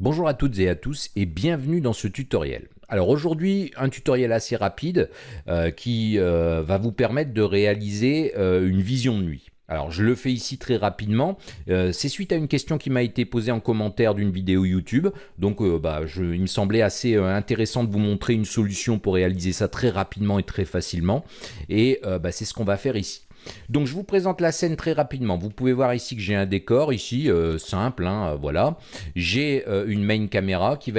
Bonjour à toutes et à tous et bienvenue dans ce tutoriel. Alors aujourd'hui, un tutoriel assez rapide euh, qui euh, va vous permettre de réaliser euh, une vision de nuit. Alors je le fais ici très rapidement, c'est suite à une question qui m'a été posée en commentaire d'une vidéo YouTube, donc bah, je, il me semblait assez intéressant de vous montrer une solution pour réaliser ça très rapidement et très facilement, et bah, c'est ce qu'on va faire ici. Donc je vous présente la scène très rapidement. Vous pouvez voir ici que j'ai un décor, ici, euh, simple, hein, euh, voilà. J'ai euh, une main caméra qui,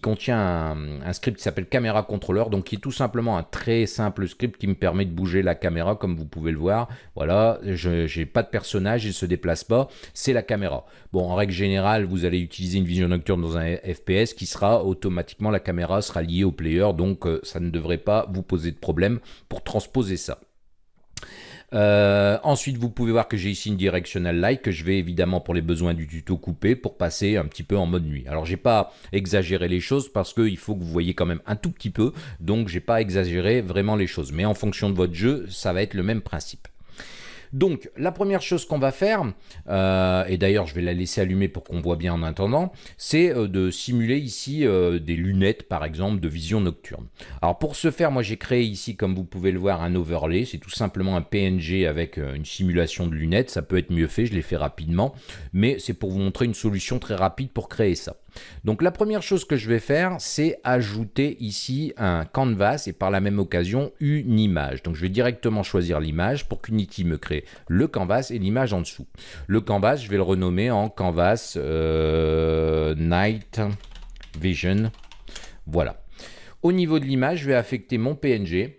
contient un, script qui s'appelle caméra controller, donc qui est tout simplement un très simple script qui me permet de bouger la caméra, comme vous pouvez le voir. Voilà, je n'ai pas de personnage, il ne se déplace pas, c'est la caméra. Bon, en règle générale, vous allez utiliser une vision nocturne dans un FPS qui sera automatiquement, la caméra sera liée au player, donc ça ne devrait pas vous poser de problème pour transposer ça. Euh, ensuite, vous pouvez voir que j'ai ici une directional light que je vais évidemment pour les besoins du tuto couper pour passer un petit peu en mode nuit. Alors, j'ai pas exagéré les choses parce qu'il faut que vous voyez quand même un tout petit peu, donc j'ai pas exagéré vraiment les choses. Mais en fonction de votre jeu, ça va être le même principe. Donc, la première chose qu'on va faire, euh, et d'ailleurs je vais la laisser allumer pour qu'on voit bien en attendant, c'est euh, de simuler ici euh, des lunettes, par exemple, de vision nocturne. Alors pour ce faire, moi j'ai créé ici, comme vous pouvez le voir, un overlay. C'est tout simplement un PNG avec une simulation de lunettes. Ça peut être mieux fait, je l'ai fait rapidement, mais c'est pour vous montrer une solution très rapide pour créer ça. Donc la première chose que je vais faire, c'est ajouter ici un canvas et par la même occasion une image. Donc je vais directement choisir l'image pour qu'Unity me crée le canvas et l'image en dessous. Le canvas, je vais le renommer en canvas euh, night vision. Voilà. Au niveau de l'image, je vais affecter mon PNG.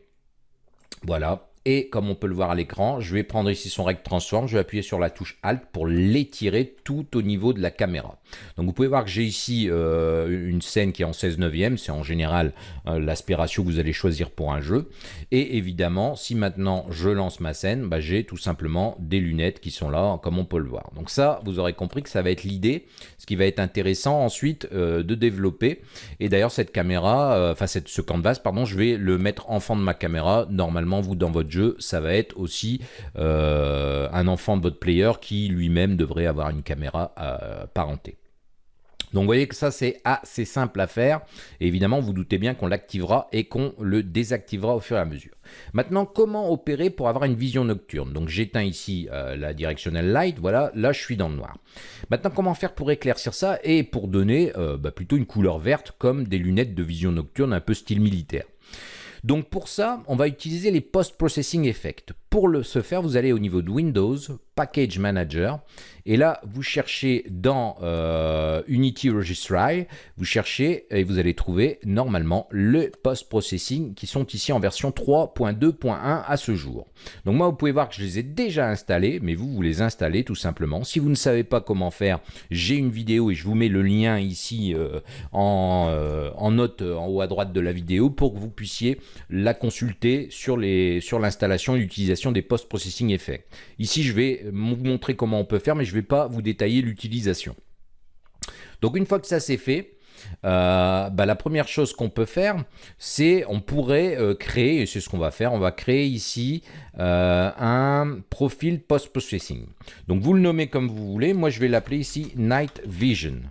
Voilà, et comme on peut le voir à l'écran, je vais prendre ici son rect transform, je vais appuyer sur la touche Alt pour l'étirer tout au niveau de la caméra. Donc vous pouvez voir que j'ai ici euh, une scène qui est en 16 neuvième, c'est en général euh, l'aspect ratio que vous allez choisir pour un jeu. Et évidemment, si maintenant je lance ma scène, bah, j'ai tout simplement des lunettes qui sont là, comme on peut le voir. Donc ça, vous aurez compris que ça va être l'idée, ce qui va être intéressant ensuite euh, de développer. Et d'ailleurs, cette caméra, enfin ce canvas, pardon, je vais le mettre en fond de ma caméra. Normalement, vous, dans votre jeu, ça va être aussi euh, un enfant de votre player qui lui-même devrait avoir une caméra euh, parentée. Donc vous voyez que ça c'est assez simple à faire. Évidemment, vous doutez bien qu'on l'activera et qu'on le désactivera au fur et à mesure. Maintenant, comment opérer pour avoir une vision nocturne? Donc j'éteins ici euh, la directional light, voilà, là je suis dans le noir. Maintenant, comment faire pour éclaircir ça et pour donner bah, plutôt une couleur verte comme des lunettes de vision nocturne un peu style militaire? Donc pour ça, on va utiliser les Post-Processing Effects. Pour le, ce faire, vous allez au niveau de Windows, Package Manager, et là, vous cherchez dans euh, Unity Registry, vous cherchez et vous allez trouver normalement le post-processing qui sont ici en version 3.2.1 à ce jour. Donc moi, vous pouvez voir que je les ai déjà installés, mais vous, vous les installez tout simplement. Si vous ne savez pas comment faire, j'ai une vidéo et je vous mets le lien ici euh, en, euh, en, note en haut à droite de la vidéo pour que vous puissiez la consulter sur l'installation sur et l'utilisation des post-processing effects. Ici, je vais vous montrer comment on peut faire, mais je ne vais pas vous détailler l'utilisation. Donc une fois que ça c'est fait, euh, bah, la première chose qu'on peut faire, c'est on pourrait euh, créer, et c'est ce qu'on va faire, on va créer ici euh, un profil post-processing. Donc vous le nommez comme vous voulez, moi je vais l'appeler ici Night Vision,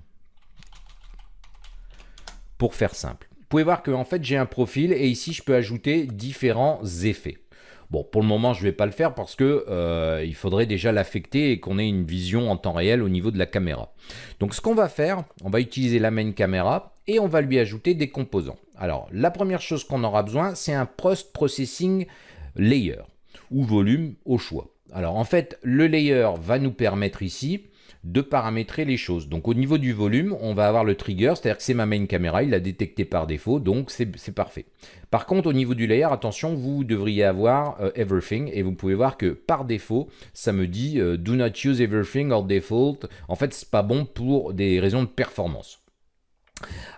pour faire simple. Vous pouvez voir que en fait j'ai un profil et ici je peux ajouter différents effets. Bon, pour le moment, je ne vais pas le faire parce que euh, il faudrait déjà l'affecter et qu'on ait une vision en temps réel au niveau de la caméra. Donc, ce qu'on va faire, on va utiliser la main caméra et on va lui ajouter des composants. Alors, la première chose qu'on aura besoin, c'est un post-processing layer ou volume au choix. Alors, en fait, le layer va nous permettre ici de paramétrer les choses. Donc au niveau du volume, on va avoir le trigger, c'est-à-dire que c'est ma main caméra, il l'a détecté par défaut, donc c'est parfait. Par contre, au niveau du layer, attention, vous devriez avoir euh, everything, et vous pouvez voir que par défaut, ça me dit euh, do not use everything or default. En fait, c'est pas bon pour des raisons de performance.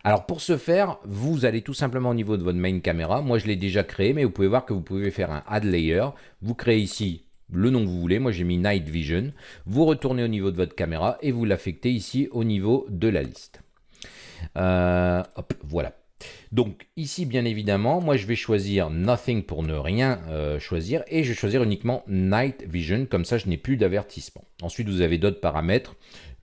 Alors pour ce faire, vous allez tout simplement au niveau de votre main caméra. Moi, je l'ai déjà créé, mais vous pouvez voir que vous pouvez faire un add layer. Vous créez ici le nom que vous voulez. Moi, j'ai mis Night Vision. Vous retournez au niveau de votre caméra et vous l'affectez ici au niveau de la liste. Euh, voilà. Donc ici, bien évidemment, moi je vais choisir Nothing pour ne rien euh, choisir et je vais choisir uniquement Night Vision, comme ça je n'ai plus d'avertissement. Ensuite, vous avez d'autres paramètres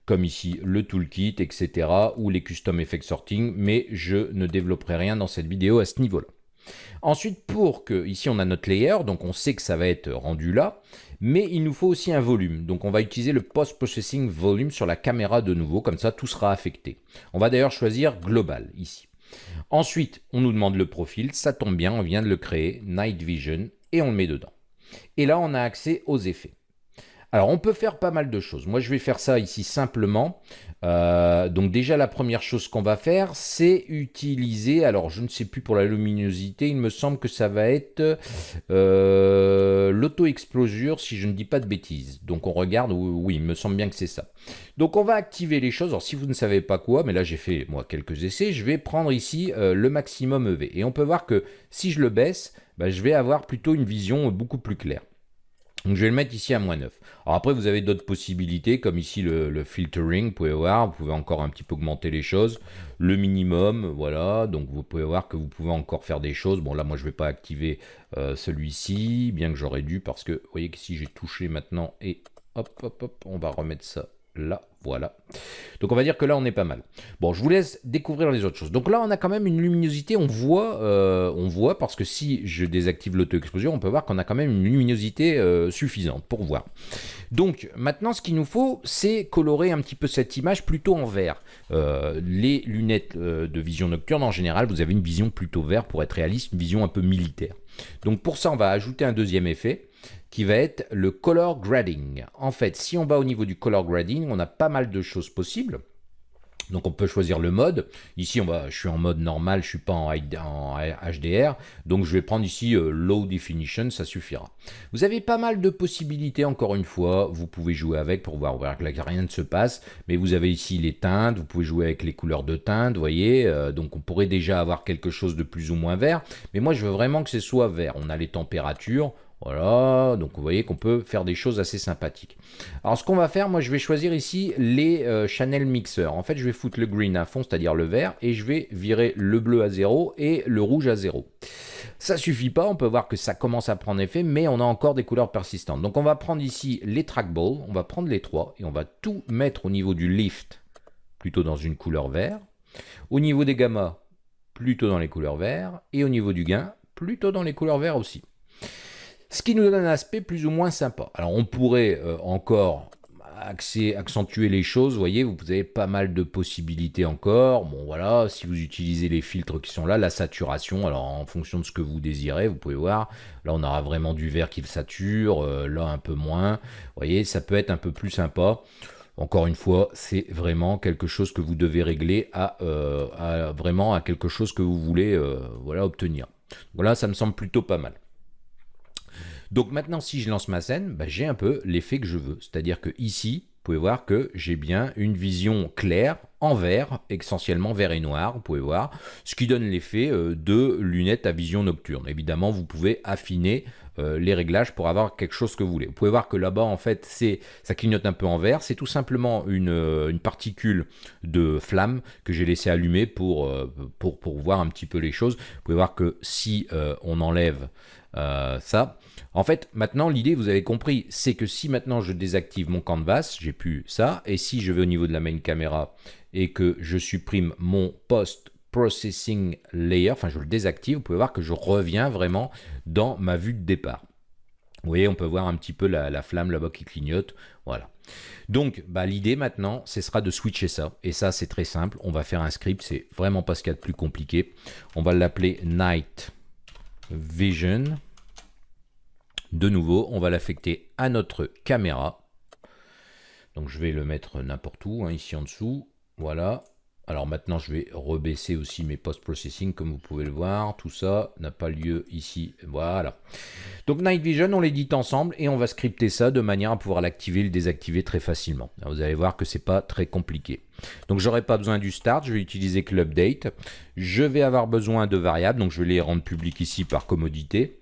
comme ici le toolkit, etc. ou les custom effect sorting, mais je ne développerai rien dans cette vidéo à ce niveau-là. Ensuite, pour que, ici on a notre layer, donc on sait que ça va être rendu là, mais il nous faut aussi un volume. Donc on va utiliser le post-processing volume sur la caméra de nouveau, comme ça tout sera affecté. On va d'ailleurs choisir global ici. Ensuite, on nous demande le profil, ça tombe bien, on vient de le créer, Night Vision, et on le met dedans. Et là, on a accès aux effets. Alors, on peut faire pas mal de choses. Moi, je vais faire ça ici simplement. Euh, donc déjà, la première chose qu'on va faire, c'est utiliser, alors je ne sais plus pour la luminosité, il me semble que ça va être euh, l'auto-explosure, si je ne dis pas de bêtises. Donc on regarde, oui, il me semble bien que c'est ça. Donc on va activer les choses. Alors si vous ne savez pas quoi, mais là j'ai fait moi quelques essais, je vais prendre ici euh, le maximum EV. Et on peut voir que si je le baisse, bah, je vais avoir plutôt une vision beaucoup plus claire. Donc je vais le mettre ici à moins 9. Alors après, vous avez d'autres possibilités, comme ici le, filtering, vous pouvez voir, vous pouvez encore un petit peu augmenter les choses. Le minimum, voilà, donc vous pouvez voir que vous pouvez encore faire des choses. Bon là, moi je ne vais pas activer euh, celui-ci, bien que j'aurais dû, parce que vous voyez que si j'ai touché maintenant, et hop, hop, hop, on va remettre ça là, voilà. Donc on va dire que là on est pas mal. Bon, je vous laisse découvrir les autres choses. Donc là on a quand même une luminosité, on voit, euh, on voit parce que si je désactive l'auto-explosion, on peut voir qu'on a quand même une luminosité euh, suffisante pour voir. Donc maintenant ce qu'il nous faut, c'est colorer un petit peu cette image plutôt en vert. Euh, les lunettes de vision nocturne en général, vous avez une vision plutôt vert pour être réaliste, une vision un peu militaire. Donc pour ça on va ajouter un deuxième effet qui va être le color grading. En fait, si on va au niveau du color grading, on a pas mal de choses possibles. Donc on peut choisir le mode. Ici, je suis en mode normal, je suis pas en, HDR. Donc je vais prendre ici euh, Low Definition, ça suffira. Vous avez pas mal de possibilités, encore une fois. Vous pouvez jouer avec pour voir, que rien ne se passe. Mais vous avez ici les teintes, vous pouvez jouer avec les couleurs de teinte, vous voyez. Euh, donc on pourrait déjà avoir quelque chose de plus ou moins vert. Mais moi, je veux vraiment que ce soit vert. On a les températures, voilà, donc vous voyez qu'on peut faire des choses assez sympathiques. Alors ce qu'on va faire, moi je vais choisir ici les euh, channel mixer. En fait, je vais foutre le green à fond, c'est-à-dire le vert, et je vais virer le bleu à 0 et le rouge à 0. Ça suffit pas, on peut voir que ça commence à prendre effet, mais on a encore des couleurs persistantes. Donc on va prendre ici les trackballs, on va prendre les trois, et on va tout mettre au niveau du lift, plutôt dans une couleur vert. Au niveau des gammas, plutôt dans les couleurs verts, et au niveau du gain, plutôt dans les couleurs verts aussi. Ce qui nous donne un aspect plus ou moins sympa. Alors on pourrait euh, encore accentuer les choses, vous voyez, vous avez pas mal de possibilités encore. Bon voilà, si vous utilisez les filtres qui sont là, la saturation, alors en fonction de ce que vous désirez, vous pouvez voir, là on aura vraiment du vert qui sature, euh, là un peu moins. Vous voyez, ça peut être un peu plus sympa. Encore une fois, c'est vraiment quelque chose que vous devez régler à, euh, vraiment à quelque chose que vous voulez voilà, obtenir. Voilà, ça me semble plutôt pas mal. Donc maintenant, si je lance ma scène, bah, j'ai un peu l'effet que je veux. C'est-à-dire que ici, vous pouvez voir que j'ai bien une vision claire en vert, essentiellement vert et noir, vous pouvez voir, ce qui donne l'effet euh, de lunettes à vision nocturne. Évidemment, vous pouvez affiner euh, les réglages pour avoir quelque chose que vous voulez. Vous pouvez voir que là-bas, en fait, ça clignote un peu en vert. C'est tout simplement une, euh, particule de flamme que j'ai laissé allumer pour, voir un petit peu les choses. Vous pouvez voir que si on enlève ça, en fait, maintenant, l'idée, vous avez compris, c'est que si maintenant je désactive mon canvas, j'ai plus ça, et si je vais au niveau de la main caméra et que je supprime mon post processing layer, enfin je le désactive, vous pouvez voir que je reviens vraiment dans ma vue de départ. Vous voyez, on peut voir un petit peu la, flamme là-bas qui clignote. Voilà. Donc, bah, l'idée maintenant, ce sera de switcher ça. Et ça, c'est très simple. On va faire un script. C'est vraiment pas ce qu'il y a de plus compliqué. On va l'appeler Night Vision. De nouveau, on va l'affecter à notre caméra. Donc je vais le mettre n'importe où, hein, ici en dessous. Voilà. Alors maintenant, je vais rebaisser aussi mes post-processing, comme vous pouvez le voir. Tout ça n'a pas lieu ici. Voilà. Donc Night Vision, on l'édite ensemble et on va scripter ça de manière à pouvoir l'activer et le désactiver très facilement. vous allez voir que c'est pas très compliqué. Donc j'aurai pas besoin du start, je vais utiliser que l'update. Je vais avoir besoin de variables, donc je vais les rendre publiques ici par commodité.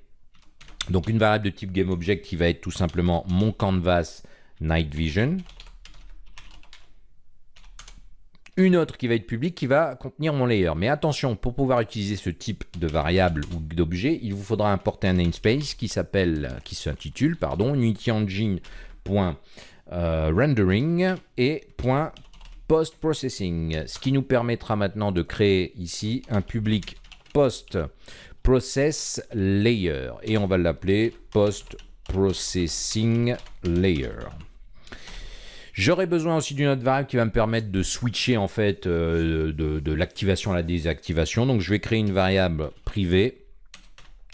Donc une variable de type GameObject qui va être tout simplement mon canvas night vision. Une autre qui va être publique qui va contenir mon layer. Mais attention, pour pouvoir utiliser ce type de variable ou d'objet, il vous faudra importer un namespace qui s'appelle, qui s'intitule, pardon, unityengine.com rendering et post-processing, ce qui nous permettra maintenant de créer ici un public post-process layer et on va l'appeler post-processing layer. J'aurai besoin aussi d'une autre variable qui va me permettre de switcher en fait euh, de, l'activation à la désactivation. Donc je vais créer une variable privée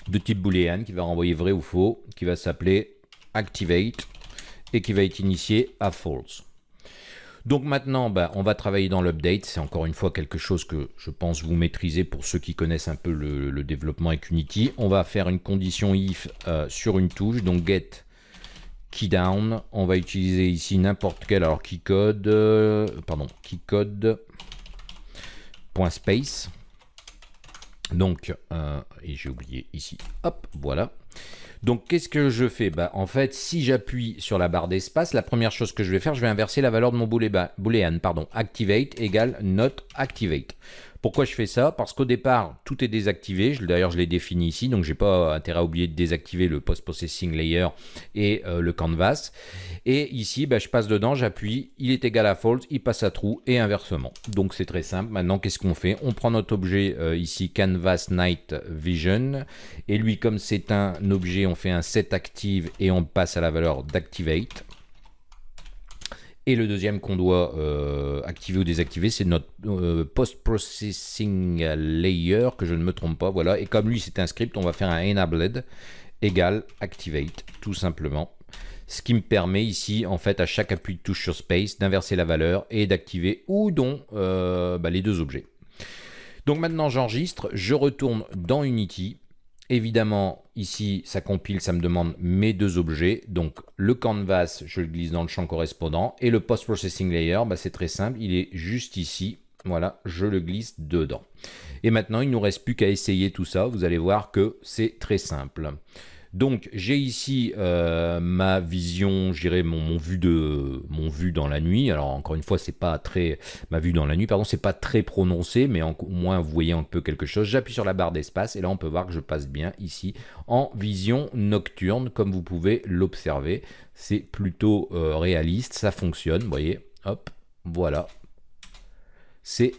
de type boolean qui va renvoyer vrai ou faux, qui va s'appeler activate et qui va être initié à false. Donc maintenant, bah, on va travailler dans l'update. C'est encore une fois quelque chose que je pense vous maîtrisez pour ceux qui connaissent un peu le, développement avec Unity. On va faire une condition if euh, sur une touche, donc get key down. On va utiliser ici n'importe quel, alors keycode, euh, pardon, keycode point space. Donc, euh, et j'ai oublié ici, hop, voilà. Donc, qu'est-ce que je fais? Bah, En fait, si j'appuie sur la barre d'espace, la première chose que je vais faire, je vais inverser la valeur de mon boolean. Pardon, activate égale not activate. Pourquoi je fais ça? Parce qu'au départ, tout est désactivé. D'ailleurs, je l'ai défini ici, donc j'ai pas intérêt à oublier de désactiver le post-processing layer et euh, le canvas. Et ici, bah, je passe dedans, j'appuie, il est égal à false, il passe à true et inversement. Donc c'est très simple. Maintenant, qu'est-ce qu'on fait? On prend notre objet euh, ici, canvas night vision, et lui, comme c'est un objet, on fait un set active et on passe à la valeur d'activate. Et le deuxième qu'on doit euh, activer ou désactiver, c'est notre euh, post-processing layer, que je ne me trompe pas, voilà. Et comme lui, c'est un script, on va faire un enabled égale activate, tout simplement. Ce qui me permet ici, en fait, à chaque appui de touche sur space, d'inverser la valeur et d'activer ou non euh, bah, les deux objets. Donc maintenant, j'enregistre, je retourne dans Unity, Évidemment, ici, ça compile, ça me demande mes deux objets. Donc, le canvas, je le glisse dans le champ correspondant. Et le post-processing layer, bah, c'est très simple, il est juste ici. Voilà, je le glisse dedans. Et maintenant, il ne nous reste plus qu'à essayer tout ça. Vous allez voir que c'est très simple. Donc j'ai ici euh, ma vision, je dirais mon, mon vue dans la nuit. Alors encore une fois, c'est pas très ma vue dans la nuit, pardon, c'est pas très prononcé, mais au moins vous voyez un peu quelque chose. J'appuie sur la barre d'espace et là on peut voir que je passe bien ici en vision nocturne, comme vous pouvez l'observer. C'est plutôt euh, réaliste, ça fonctionne, vous voyez. Hop, voilà. C'est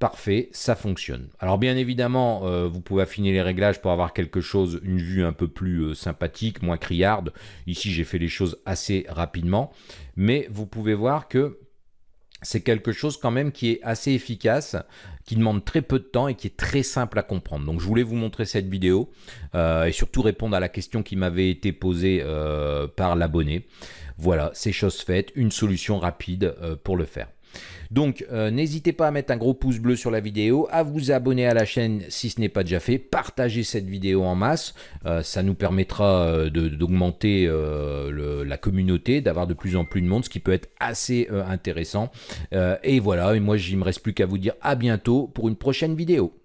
parfait, ça fonctionne. Alors bien évidemment, euh, vous pouvez affiner les réglages pour avoir quelque chose, une vue un peu plus euh, sympathique, moins criarde. Ici, j'ai fait les choses assez rapidement, mais vous pouvez voir que c'est quelque chose quand même qui est assez efficace, qui demande très peu de temps et qui est très simple à comprendre. Donc je voulais vous montrer cette vidéo euh, et surtout répondre à la question qui m'avait été posée par l'abonné. Voilà, c'est chose faite, une solution rapide pour le faire. Donc euh, n'hésitez pas à mettre un gros pouce bleu sur la vidéo, à vous abonner à la chaîne si ce n'est pas déjà fait, partagez cette vidéo en masse, euh, ça nous permettra euh, d'augmenter la communauté, d'avoir de plus en plus de monde, ce qui peut être assez intéressant. et voilà, et moi il me reste plus qu'à vous dire à bientôt pour une prochaine vidéo.